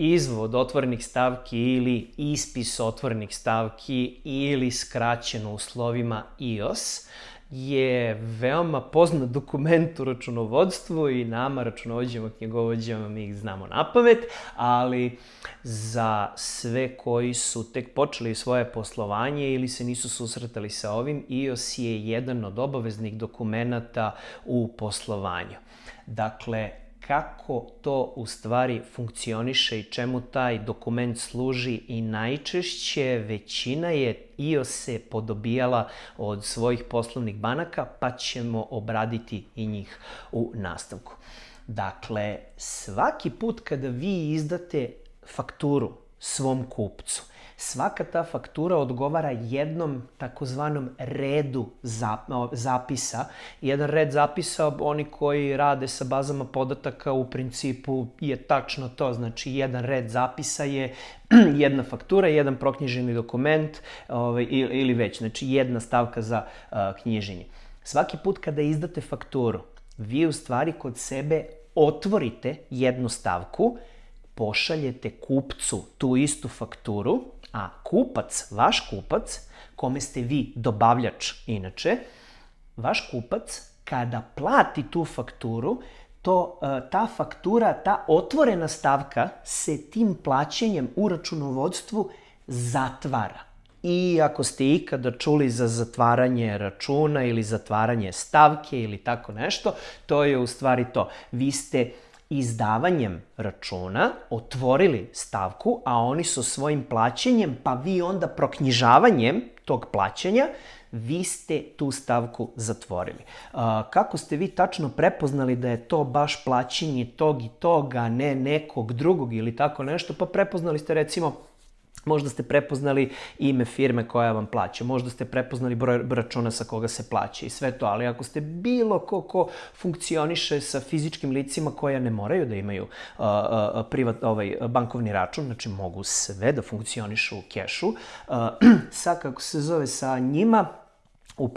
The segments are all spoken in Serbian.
izvod otvorenih stavki ili ispis otvorenih stavki ili skraćeno u slovima IOS je veoma poznat dokument u računovodstvu i nama, računovođama, knjigovođama, mi ih znamo na pamet, ali za sve koji su tek počeli svoje poslovanje ili se nisu susretali sa ovim, IOS je jedan od obaveznih dokumenta u poslovanju. Dakle, kako to u stvari funkcioniše i čemu taj dokument služi i najčešće većina je IO se podobijala od svojih poslovnih banaka, pa ćemo obraditi i njih u nastavku. Dakle, svaki put kada vi izdate fakturu svom kupcu, svaka ta faktura odgovara jednom takozvanom redu zapisa. Jedan red zapisa, oni koji rade sa bazama podataka u principu je tačno to. Znači, jedan red zapisa je jedna faktura, jedan proknjiženi dokument ovaj, ili, već. Znači, jedna stavka za knjiženje. Svaki put kada izdate fakturu, vi u stvari kod sebe otvorite jednu stavku, pošaljete kupcu tu istu fakturu A kupac, vaš kupac, kome ste vi dobavljač inače, vaš kupac kada plati tu fakturu, to, e, ta faktura, ta otvorena stavka se tim plaćanjem u računovodstvu zatvara. I ako ste ikada čuli za zatvaranje računa ili zatvaranje stavke ili tako nešto, to je u stvari to. Vi ste uh, izdavanjem računa otvorili stavku, a oni su svojim plaćanjem, pa vi onda proknjižavanjem tog plaćanja, vi ste tu stavku zatvorili. Kako ste vi tačno prepoznali da je to baš plaćanje tog i toga, ne nekog drugog ili tako nešto? Pa prepoznali ste recimo Možda ste prepoznali ime firme koja vam plaća, možda ste prepoznali broj računa sa koga se plaća i sve to, ali ako ste bilo ko ko funkcioniše sa fizičkim licima koja ne moraju da imaju uh, uh, privat, ovaj, bankovni račun, znači mogu sve da funkcionišu u kešu, uh, sa, kako se zove, sa njima, u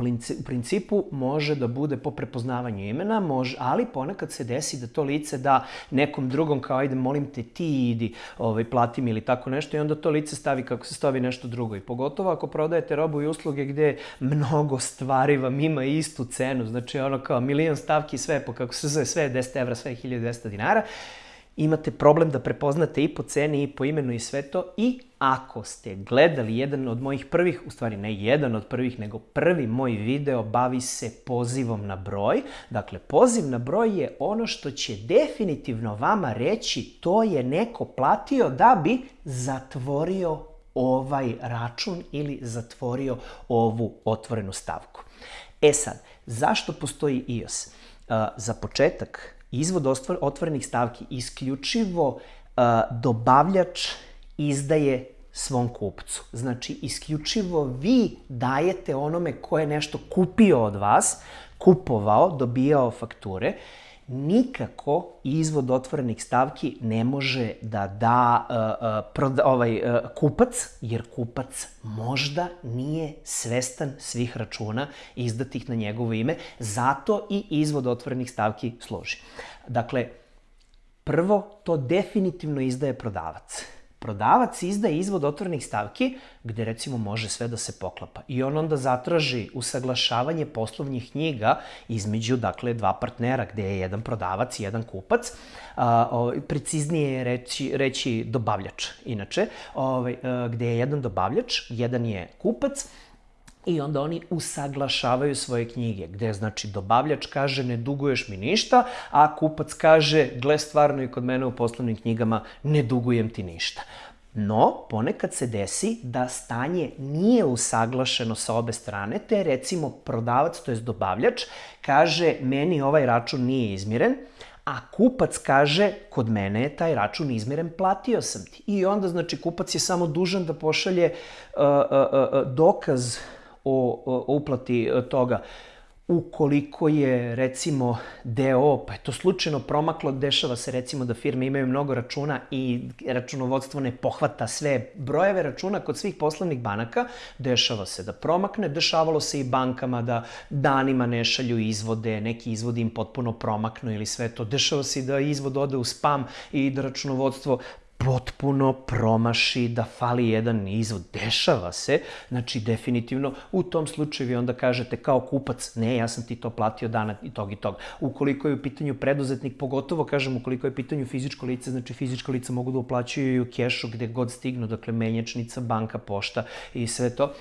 principu može da bude po prepoznavanju imena, može, ali ponekad se desi da to lice da nekom drugom kao ajde molim te ti idi ovaj, plati mi ili tako nešto i onda to lice stavi kako se stavi nešto drugo. I pogotovo ako prodajete robu i usluge gde mnogo stvari vam ima istu cenu, znači ono kao milion stavki sve po kako se zove sve je 10 evra, sve je 1200 dinara, imate problem da prepoznate i po ceni i po imenu i sve to i ako ste gledali jedan od mojih prvih, u stvari ne jedan od prvih, nego prvi moj video bavi se pozivom na broj. Dakle, poziv na broj je ono što će definitivno vama reći to je neko platio da bi zatvorio ovaj račun ili zatvorio ovu otvorenu stavku. E sad, zašto postoji iOS? Za početak, izvod otvorenih stavki isključivo dobavljač izdaje svom kupcu. Znači, isključivo vi dajete onome ko je nešto kupio od vas, kupovao, dobijao fakture, nikako izvod otvorenih stavki ne može da da uh, uh, ovaj, uh, kupac, jer kupac možda nije svestan svih računa izdatih na njegovo ime, zato i izvod otvorenih stavki služi. Dakle, prvo, to definitivno izdaje prodavac prodavac izdaje izvod otvorenih stavki gde recimo može sve da se poklapa. I on onda zatraži usaglašavanje poslovnih knjiga između dakle dva partnera gde je jedan prodavac i jedan kupac. A, o, preciznije je reći, reći dobavljač inače, ovaj, gde je jedan dobavljač, jedan je kupac I onda oni usaglašavaju svoje knjige, gde znači dobavljač kaže ne duguješ mi ništa, a kupac kaže gle stvarno i kod mene u poslovnim knjigama ne dugujem ti ništa. No, ponekad se desi da stanje nije usaglašeno sa obe strane, te recimo prodavac, to je dobavljač, kaže meni ovaj račun nije izmiren, a kupac kaže, kod mene je taj račun izmiren, platio sam ti. I onda, znači, kupac je samo dužan da pošalje uh, uh, uh, dokaz o, o uplati e, toga. Ukoliko je, recimo, DO, pa je to slučajno promaklo, dešava se, recimo, da firme imaju mnogo računa i računovodstvo ne pohvata sve brojeve računa kod svih poslovnih banaka, dešava se da promakne, dešavalo se i bankama da danima ne šalju izvode, neki izvodi im potpuno promaknu ili sve to. Dešava se da izvod ode u spam i da računovodstvo potpuno promaši, da fali jedan izvod. Dešava se, znači definitivno u tom slučaju vi onda kažete kao kupac, ne, ja sam ti to platio dana i tog i tog. Ukoliko je u pitanju preduzetnik, pogotovo kažem ukoliko je u pitanju fizičko lice, znači fizičko lice mogu da uplaćuju i u kešu gde god stignu, dakle menjačnica, banka, pošta i sve to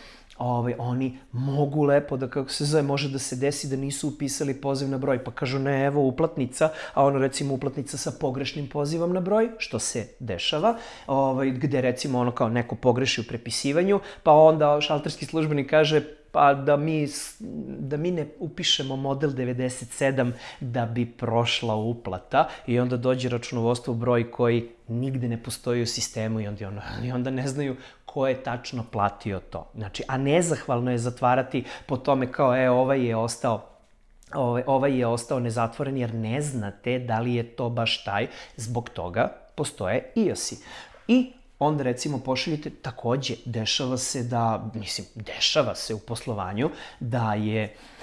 ovaj, oni mogu lepo da, kako se zove, može da se desi da nisu upisali poziv na broj, pa kažu ne, evo uplatnica, a ono recimo uplatnica sa pogrešnim pozivom na broj, što se dešava, ovaj, gde recimo ono kao neko pogreši u prepisivanju, pa onda šalterski službenik kaže pa da mi, da mi ne upišemo model 97 da bi prošla uplata i onda dođe računovodstvo broj koji nigde ne postoji u sistemu i onda, ono, i onda ne znaju ko je tačno platio to. Znači, a nezahvalno je zatvarati po tome kao, e, ovaj je ostao ovaj, ovaj je ostao nezatvoren jer ne znate da li je to baš taj, zbog toga postoje IOS-i. I onda recimo pošaljite, takođe, dešava se da, mislim, dešava se u poslovanju da je uh,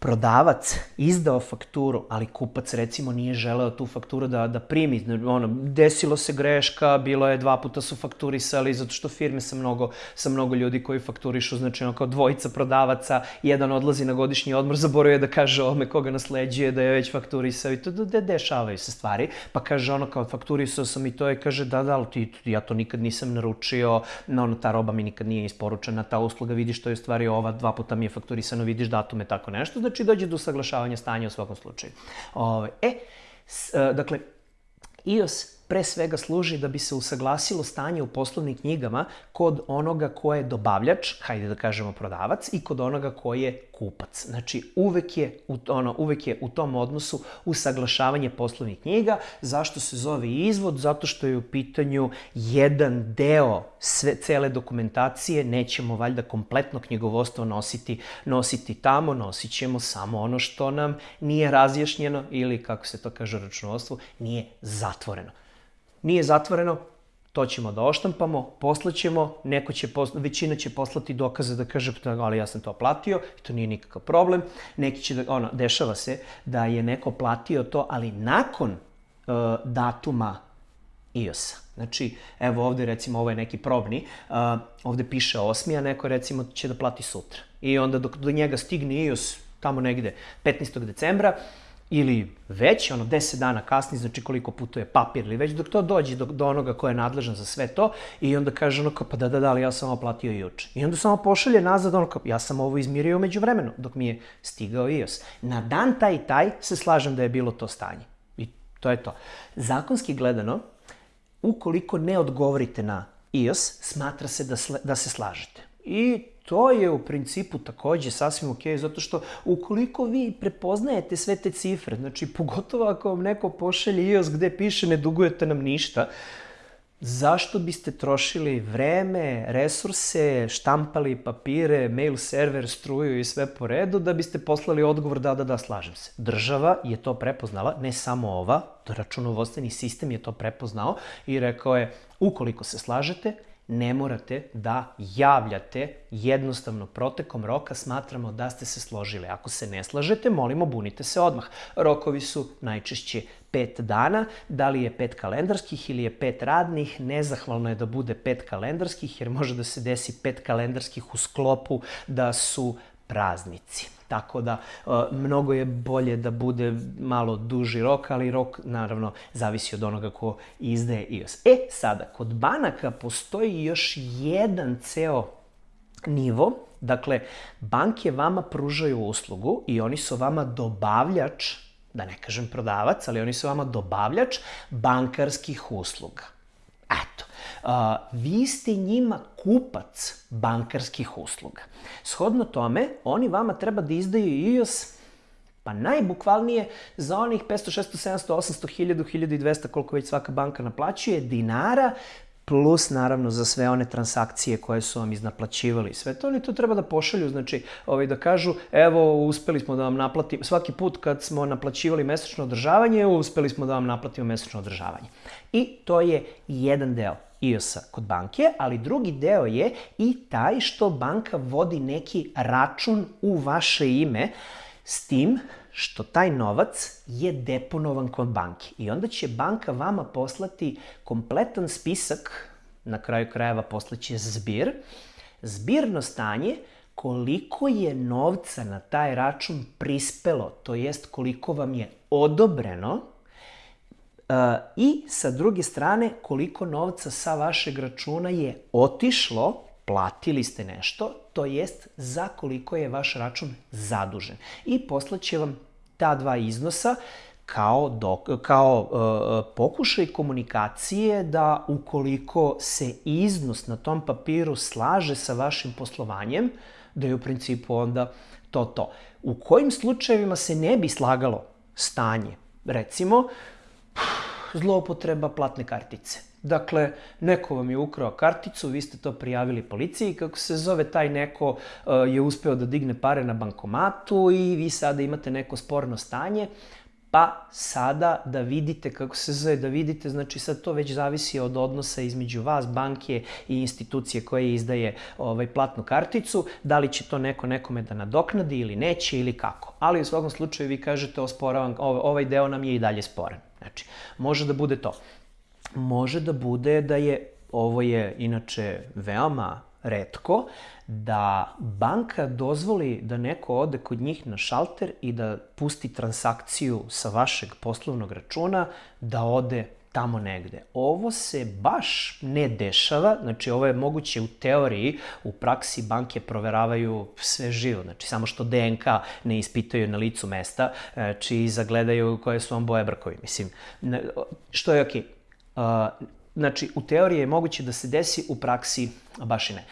prodavac izdao fakturu, ali kupac recimo nije želeo tu fakturu da, da primi. Ono, desilo se greška, bilo je dva puta su fakturisali, zato što firme sa mnogo, sa mnogo ljudi koji fakturišu, znači ono kao dvojica prodavaca, jedan odlazi na godišnji odmor, zaboravio da kaže ome koga nasleđuje, da je već fakturisao i to da, da dešavaju se stvari. Pa kaže ono kao fakturisao sam i to je, kaže da, da, ali ti, ja to nikad nisam naručio, no, ono, ta roba mi nikad nije isporučena, ta usluga, vidiš to je stvari ova, dva puta mi je fakturisano, vidiš datume, tako nešto znači dođe do usaglašavanja stanja u svakom slučaju. Ove, e, s, e, dakle, iOS pre svega služi da bi se usaglasilo stanje u poslovnim knjigama kod onoga ko je dobavljač, hajde da kažemo prodavac, i kod onoga ko je kupac. Znači, uvek je, u, ono, uvek je u tom odnosu usaglašavanje poslovnih knjiga. Zašto se zove izvod? Zato što je u pitanju jedan deo sve, cele dokumentacije. Nećemo valjda kompletno knjigovodstvo nositi, nositi tamo, nosit ćemo samo ono što nam nije razjašnjeno ili, kako se to kaže računovodstvo, nije zatvoreno nije zatvoreno, to ćemo da oštampamo, poslaćemo, neko će posla, većina će poslati dokaze da kaže, da, ali ja sam to platio, i to nije nikakav problem. Neki će da, ono, dešava se da je neko platio to, ali nakon uh, datuma IOS-a. Znači, evo ovde recimo, ovo je neki probni, uh, ovde piše 8. a neko recimo će da plati sutra. I onda dok do njega stigne IOS tamo negde 15. decembra, uh, ili već, ono, 10 dana kasni, znači koliko putuje papir ili već, dok to dođe do, do onoga ko je nadležan za sve to i onda kaže ono kao, pa da, da, da, ali ja sam ovo platio juče. I onda samo pošalje nazad ono kao, ja sam ovo izmirio među vremenu, dok mi je stigao IOS. Na dan taj i taj se slažem da je bilo to stanje. I to je to. Zakonski gledano, ukoliko ne odgovorite na IOS, smatra se da, sle, da se slažete. I to je u principu takođe sasvim ok, zato što ukoliko vi prepoznajete sve te cifre, znači pogotovo ako vam neko pošalje iOS gde piše ne dugujete nam ništa, zašto biste trošili vreme, resurse, štampali papire, mail server, struju i sve po redu da biste poslali odgovor da, da, da, slažem se. Država je to prepoznala, ne samo ova, računovodstveni sistem je to prepoznao i rekao je, ukoliko se slažete, ne morate da javljate jednostavno protekom roka smatramo da ste se složili. Ako se ne slažete, molimo bunite se odmah. Rokovi su najčešće pet dana, da li je pet kalendarskih ili je pet radnih, nezahvalno je da bude pet kalendarskih jer može da se desi pet kalendarskih u sklopu da su praznici. Tako da, e, mnogo je bolje da bude malo duži rok, ali rok, naravno, zavisi od onoga ko izdaje iOS. E, sada, kod banaka postoji još jedan ceo nivo, dakle, banke vama pružaju uslugu i oni su vama dobavljač, da ne kažem prodavac, ali oni su vama dobavljač bankarskih usluga. Eto, a, vi ste njima kupac bankarskih usluga. Shodno tome, oni vama treba da izdaju iOS pa najbukvalnije za onih 500, 600, 700, 800, 1000, 1200, koliko već svaka banka naplaćuje, dinara, plus naravno za sve one transakcije koje su vam iznaplaćivali. Sve to oni to treba da pošalju, znači ovaj, da kažu evo uspeli smo da vam naplatimo, svaki put kad smo naplaćivali mesečno održavanje, uspeli smo da vam naplatimo mesečno održavanje. I to je jedan deo IOS-a kod banke, ali drugi deo je i taj što banka vodi neki račun u vaše ime, s tim što taj novac je deponovan kod banke. I onda će banka vama poslati kompletan spisak, na kraju krajeva poslaće zbir, zbirno stanje koliko je novca na taj račun prispelo, to jest koliko vam je odobreno uh, i sa druge strane koliko novca sa vašeg računa je otišlo, platili ste nešto, to jest za koliko je vaš račun zadužen. I poslaće vam ta dva iznosa kao, dok, kao uh, pokušaj komunikacije da ukoliko se iznos na tom papiru slaže sa vašim poslovanjem, da je u principu onda to to. U kojim slučajevima se ne bi slagalo stanje? Recimo, zloupotreba platne kartice. Dakle, neko vam je ukrao karticu, vi ste to prijavili policiji, kako se zove, taj neko uh, je uspeo da digne pare na bankomatu i vi sada imate neko sporno stanje, pa sada da vidite kako se zove, da vidite, znači sad to već zavisi od odnosa između vas, banke i institucije koje izdaje ovaj, platnu karticu, da li će to neko nekome da nadoknadi ili neće ili kako. Ali u svakom slučaju vi kažete osporavam, ovaj deo nam je i dalje sporan. Znači, može da bude to. Može da bude da je, ovo je inače veoma redko, da banka dozvoli da neko ode kod njih na šalter i da pusti transakciju sa vašeg poslovnog računa, da ode tamo negde. Ovo se baš ne dešava, znači ovo je moguće u teoriji, u praksi banke proveravaju sve živo, znači samo što DNK ne ispitaju na licu mesta, znači zagledaju koje su vam boje brkovi. Mislim, što je okej. Okay. Znači, u teoriji je moguće da se desi, u praksi baš i ne.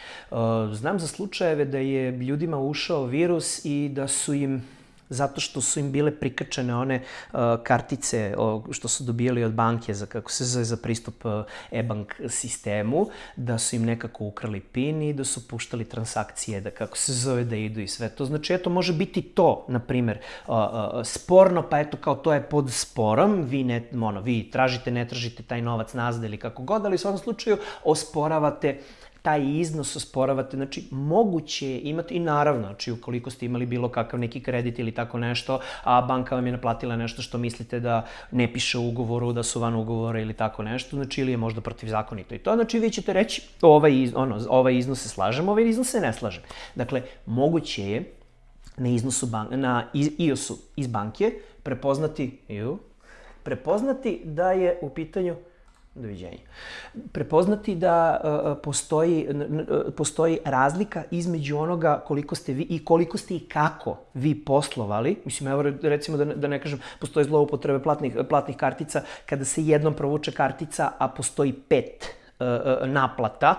Znam za slučajeve da je ljudima ušao virus i da su im zato što su im bile prikačene one uh, kartice o, što su dobijali od banke za, kako se zove, za pristup uh, e-bank sistemu, da su im nekako ukrali PIN i da su puštali transakcije, da kako se zove, da idu i sve to. Znači, eto, može biti to, na primer, uh, uh, sporno, pa eto, kao to je pod sporom, vi, ne, ono, vi tražite, ne tražite taj novac nazad ili kako god, ali u svakom slučaju osporavate uh, taj iznos osporavate, znači moguće je imati i naravno, znači ukoliko ste imali bilo kakav neki kredit ili tako nešto, a banka vam je naplatila nešto što mislite da ne piše u ugovoru, da su van ugovora ili tako nešto, znači ili je možda protivzakonito i to, znači vi ćete reći ovaj, iz, ono, ovaj iznos se slažem, ovaj iznos se ne slažem. Dakle, moguće je na iznosu ban na IOS-u iz banke prepoznati, ju, prepoznati da je u pitanju Doviđenja. Prepoznati da uh, postoji, uh, postoji razlika između onoga koliko ste vi i koliko ste i kako vi poslovali. Mislim, evo recimo da ne, da ne kažem, postoje zloupotrebe platnih, platnih kartica kada se jednom provuče kartica, a postoji pet naplata.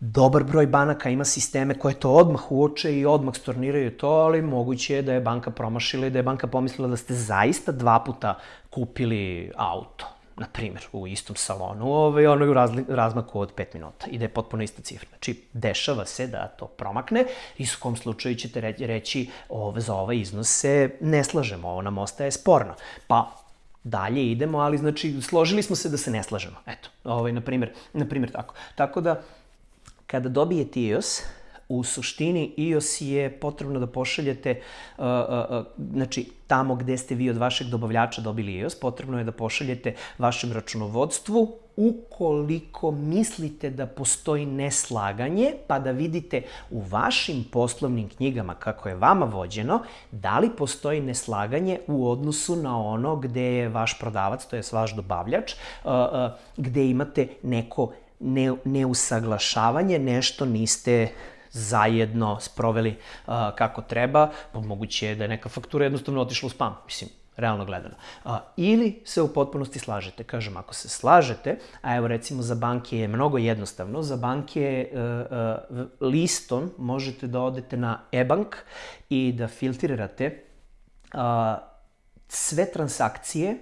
Dobar broj banaka ima sisteme koje to odmah uoče i odmah storniraju to, ali moguće je da je banka promašila i da je banka pomislila da ste zaista dva puta kupili auto na primjer, u istom salonu, ovaj, ono u razmaku od 5 minuta i da je potpuno ista cifra. Znači, dešava se da to promakne i u kom slučaju ćete reći ove, za ovaj iznos se ne slažemo, ovo nam ostaje sporno. Pa, dalje idemo, ali znači, složili smo se da se ne slažemo. Eto, ovaj, na primjer, na primjer tako. Tako da, kada dobijete iOS, u suštini iOS je potrebno da pošaljete, uh, uh, uh, znači tamo gde ste vi od vašeg dobavljača dobili iOS, potrebno je da pošaljete vašem računovodstvu. Ukoliko mislite da postoji neslaganje, pa da vidite u vašim poslovnim knjigama kako je vama vođeno, da li postoji neslaganje u odnosu na ono gde je vaš prodavac, to je vaš dobavljač, gde imate neko ne, neusaglašavanje, nešto niste zajedno sproveli uh, kako treba, pa moguće je da je neka faktura jednostavno otišla u spam, mislim, realno gledano. Uh, ili se u potpunosti slažete. Kažem, ako se slažete, a evo recimo za banke je mnogo jednostavno, za banke uh, uh, listom možete da odete na e-bank i da filtrirate uh, sve transakcije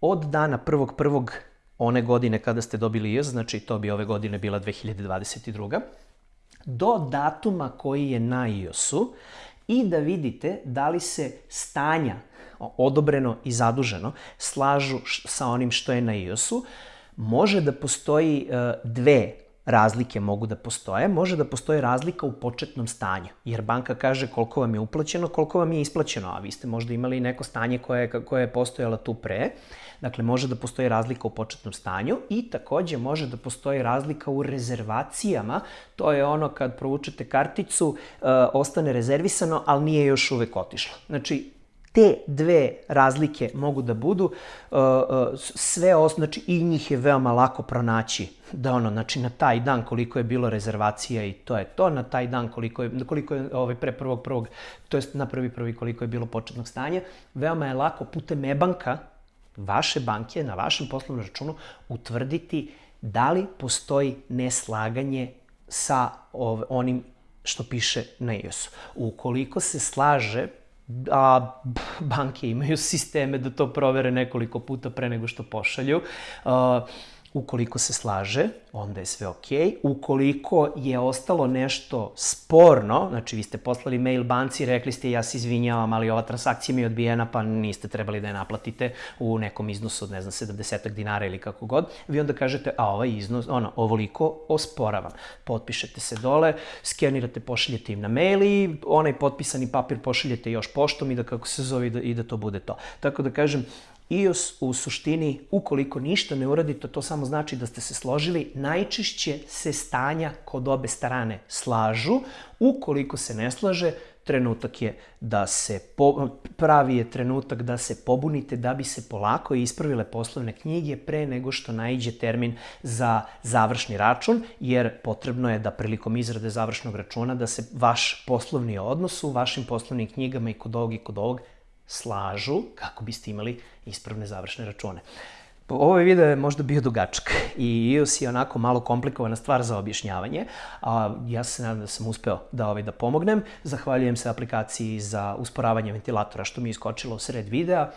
od dana prvog prvog one godine kada ste dobili IOS, znači to bi ove godine bila 2022 do datuma koji je na iOS-u i da vidite da li se stanja odobreno i zaduženo slažu sa onim što je na iOS-u. Može da postoji uh, dve razlike mogu da postoje. Može da postoje razlika u početnom stanju, jer banka kaže koliko vam je uplaćeno, koliko vam je isplaćeno, a vi ste možda imali neko stanje koje, koje je postojalo tu pre. Dakle, može da postoji razlika u početnom stanju i takođe može da postoji razlika u rezervacijama. To je ono kad provučete karticu, e, ostane rezervisano, ali nije još uvek otišlo. Znači, te dve razlike mogu da budu uh, uh, sve os, znači i njih je veoma lako pronaći da ono znači na taj dan koliko je bilo rezervacija i to je to na taj dan koliko je koliko je ovaj pre prvog prvog to jest na prvi prvi koliko je bilo početnog stanja veoma je lako putem e-banka vaše banke na vašem poslovnom računu utvrditi da li postoji neslaganje sa onim što piše na iOS. Ukoliko se slaže a banke imaju sisteme da to provere nekoliko puta pre nego što pošalju. Uh, Ukoliko se slaže, onda je sve ok. Ukoliko je ostalo nešto sporno, znači vi ste poslali mail banci, rekli ste ja se izvinjavam, ali ova transakcija mi je odbijena, pa niste trebali da je naplatite u nekom iznosu od, ne znam, 70 dinara ili kako god, vi onda kažete, a ovaj iznos, ono, ovoliko osporavam. Potpišete se dole, skenirate, pošaljete im na mail i onaj potpisani papir pošaljete još poštom i da kako se zove i da, i da to bude to. Tako da kažem, iOS u suštini, ukoliko ništa ne uradite, to samo znači da ste se složili, najčešće se stanja kod obe strane slažu. Ukoliko se ne slaže, trenutak je da se, po, pravi je trenutak da se pobunite da bi se polako ispravile poslovne knjige pre nego što najđe termin za završni račun, jer potrebno je da prilikom izrade završnog računa da se vaš poslovni odnos u vašim poslovnim knjigama i kod ovog i kod ovog slažu kako biste imali ispravne završne račune. Ovaj video je možda bio dugačak i iOS je onako malo komplikovana stvar za objašnjavanje, a ja se nadam da sam uspeo da, ovaj, da pomognem. Zahvaljujem se aplikaciji za usporavanje ventilatora što mi je iskočilo u sred videa.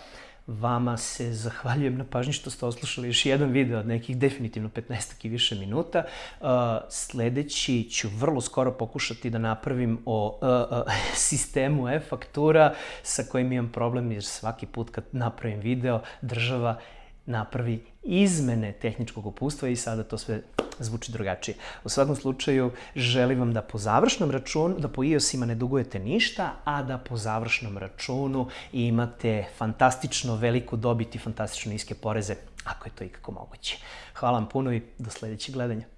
Vama se zahvaljujem na pažnji što ste oslušali još jedan video od nekih definitivno 15 i više minuta. Uh, sledeći ću vrlo skoro pokušati da napravim o uh, uh, sistemu e-faktura sa kojim imam problem jer svaki put kad napravim video država napravi izmene tehničkog upustva i sada to sve zvuči drugačije. U svakom slučaju, želim vam da po završnom računu, da po iOS-ima ne dugujete ništa, a da po završnom računu imate fantastično veliku dobit i fantastično niske poreze, ako je to ikako moguće. Hvala vam puno i do sledećeg gledanja.